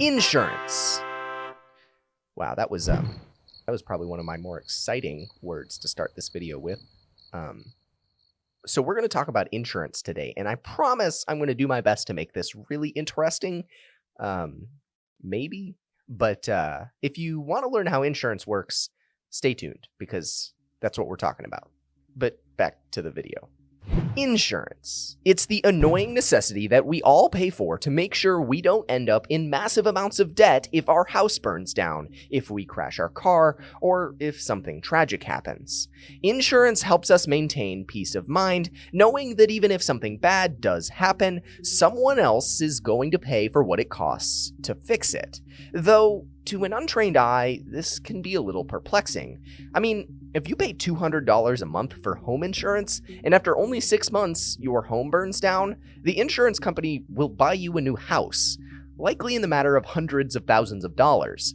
Insurance. Wow, that was um, that was probably one of my more exciting words to start this video with. Um, so we're going to talk about insurance today, and I promise I'm going to do my best to make this really interesting. Um, maybe, but uh, if you want to learn how insurance works, stay tuned because that's what we're talking about. But back to the video. Insurance. It's the annoying necessity that we all pay for to make sure we don't end up in massive amounts of debt if our house burns down, if we crash our car, or if something tragic happens. Insurance helps us maintain peace of mind, knowing that even if something bad does happen, someone else is going to pay for what it costs to fix it. Though, to an untrained eye, this can be a little perplexing. I mean, if you pay $200 a month for home insurance, and after only six months your home burns down, the insurance company will buy you a new house, likely in the matter of hundreds of thousands of dollars.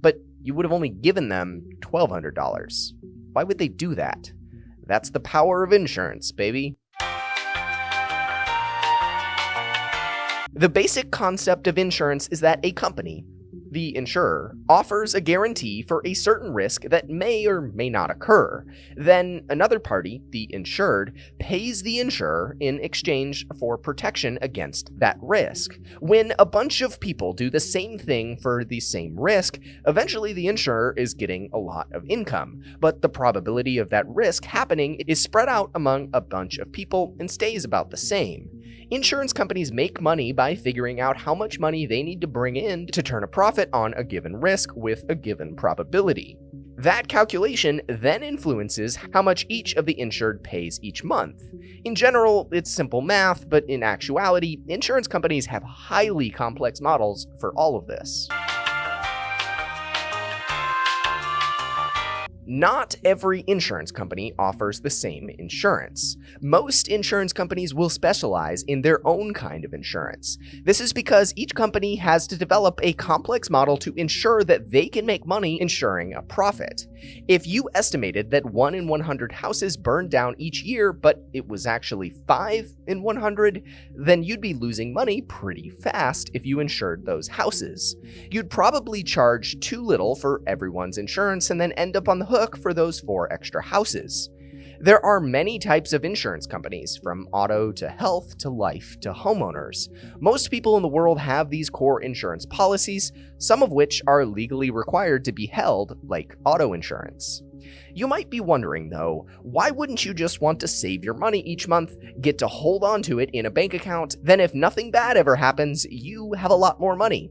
But you would have only given them $1,200. Why would they do that? That's the power of insurance, baby. The basic concept of insurance is that a company, the insurer, offers a guarantee for a certain risk that may or may not occur. Then another party, the insured, pays the insurer in exchange for protection against that risk. When a bunch of people do the same thing for the same risk, eventually the insurer is getting a lot of income, but the probability of that risk happening is spread out among a bunch of people and stays about the same. Insurance companies make money by figuring out how much money they need to bring in to turn a profit on a given risk with a given probability. That calculation then influences how much each of the insured pays each month. In general, it's simple math, but in actuality, insurance companies have highly complex models for all of this. Not every insurance company offers the same insurance. Most insurance companies will specialize in their own kind of insurance. This is because each company has to develop a complex model to ensure that they can make money insuring a profit. If you estimated that 1 in 100 houses burned down each year, but it was actually 5 in 100, then you'd be losing money pretty fast if you insured those houses. You'd probably charge too little for everyone's insurance and then end up on the hook for those four extra houses. There are many types of insurance companies, from auto to health to life to homeowners. Most people in the world have these core insurance policies, some of which are legally required to be held, like auto insurance. You might be wondering though, why wouldn't you just want to save your money each month, get to hold on to it in a bank account, then if nothing bad ever happens, you have a lot more money?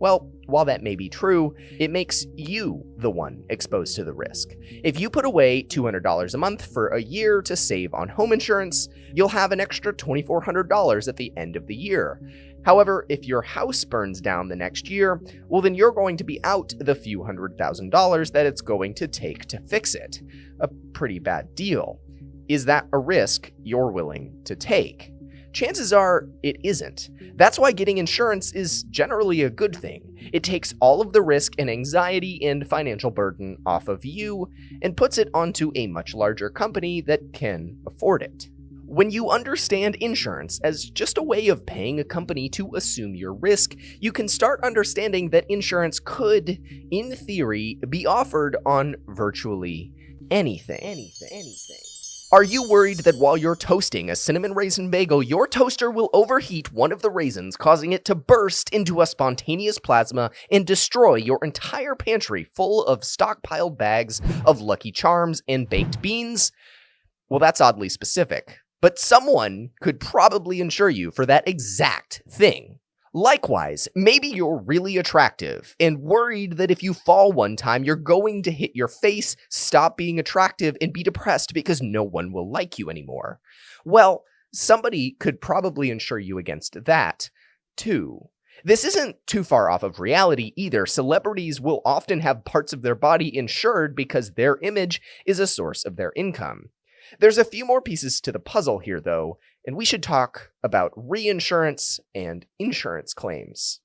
Well, while that may be true, it makes you the one exposed to the risk. If you put away $200 a month for a year to save on home insurance, you'll have an extra $2,400 at the end of the year. However, if your house burns down the next year, well then you're going to be out the few hundred thousand dollars that it's going to take to fix it. A pretty bad deal. Is that a risk you're willing to take? Chances are it isn't. That's why getting insurance is generally a good thing. It takes all of the risk and anxiety and financial burden off of you and puts it onto a much larger company that can afford it. When you understand insurance as just a way of paying a company to assume your risk, you can start understanding that insurance could, in theory, be offered on virtually anything. Anything. Anything. Are you worried that while you're toasting a cinnamon raisin bagel, your toaster will overheat one of the raisins, causing it to burst into a spontaneous plasma and destroy your entire pantry full of stockpiled bags of Lucky Charms and baked beans? Well, that's oddly specific, but someone could probably insure you for that exact thing. Likewise, maybe you're really attractive and worried that if you fall one time, you're going to hit your face, stop being attractive, and be depressed because no one will like you anymore. Well, somebody could probably insure you against that, too. This isn't too far off of reality either. Celebrities will often have parts of their body insured because their image is a source of their income. There's a few more pieces to the puzzle here, though, and we should talk about reinsurance and insurance claims.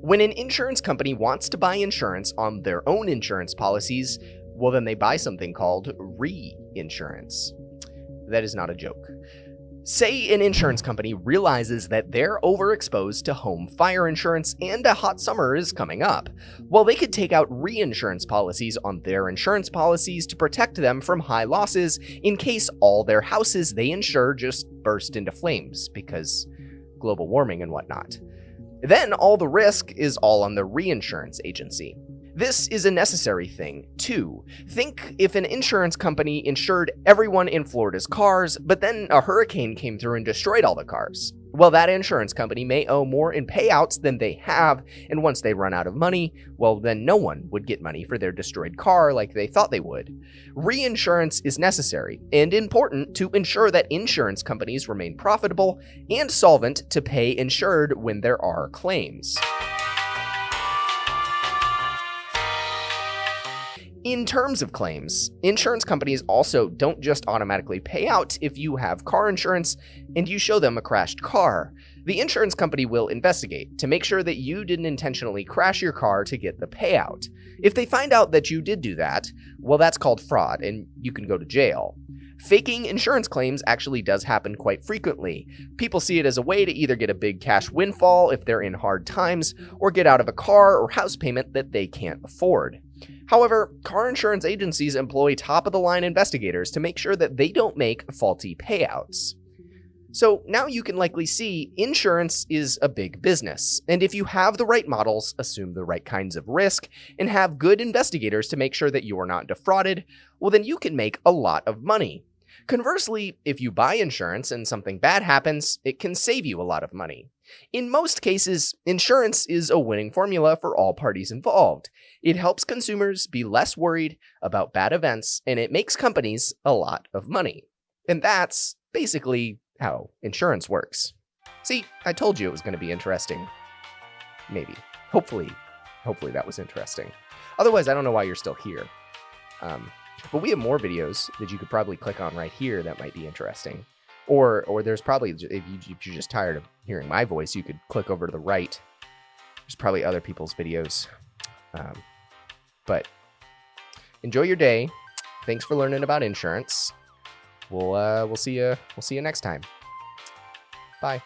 When an insurance company wants to buy insurance on their own insurance policies, well, then they buy something called reinsurance. That is not a joke. Say an insurance company realizes that they're overexposed to home fire insurance and a hot summer is coming up. Well, they could take out reinsurance policies on their insurance policies to protect them from high losses in case all their houses they insure just burst into flames because global warming and whatnot. Then all the risk is all on the reinsurance agency. This is a necessary thing, too. Think if an insurance company insured everyone in Florida's cars, but then a hurricane came through and destroyed all the cars. Well, that insurance company may owe more in payouts than they have, and once they run out of money, well, then no one would get money for their destroyed car like they thought they would. Reinsurance is necessary and important to ensure that insurance companies remain profitable and solvent to pay insured when there are claims. In terms of claims, insurance companies also don't just automatically pay out if you have car insurance and you show them a crashed car. The insurance company will investigate to make sure that you didn't intentionally crash your car to get the payout. If they find out that you did do that, well, that's called fraud and you can go to jail. Faking insurance claims actually does happen quite frequently. People see it as a way to either get a big cash windfall if they're in hard times, or get out of a car or house payment that they can't afford. However, car insurance agencies employ top of the line investigators to make sure that they don't make faulty payouts. So now you can likely see insurance is a big business, and if you have the right models, assume the right kinds of risk, and have good investigators to make sure that you are not defrauded, well then you can make a lot of money. Conversely, if you buy insurance and something bad happens, it can save you a lot of money. In most cases, insurance is a winning formula for all parties involved. It helps consumers be less worried about bad events, and it makes companies a lot of money. And that's basically how insurance works. See, I told you it was going to be interesting. Maybe. Hopefully, hopefully that was interesting. Otherwise, I don't know why you're still here. Um, but we have more videos that you could probably click on right here that might be interesting. Or, or there's probably, if, you, if you're just tired of hearing my voice, you could click over to the right. There's probably other people's videos. Um, but enjoy your day. Thanks for learning about insurance. We'll uh, we'll see you we'll see you next time. Bye.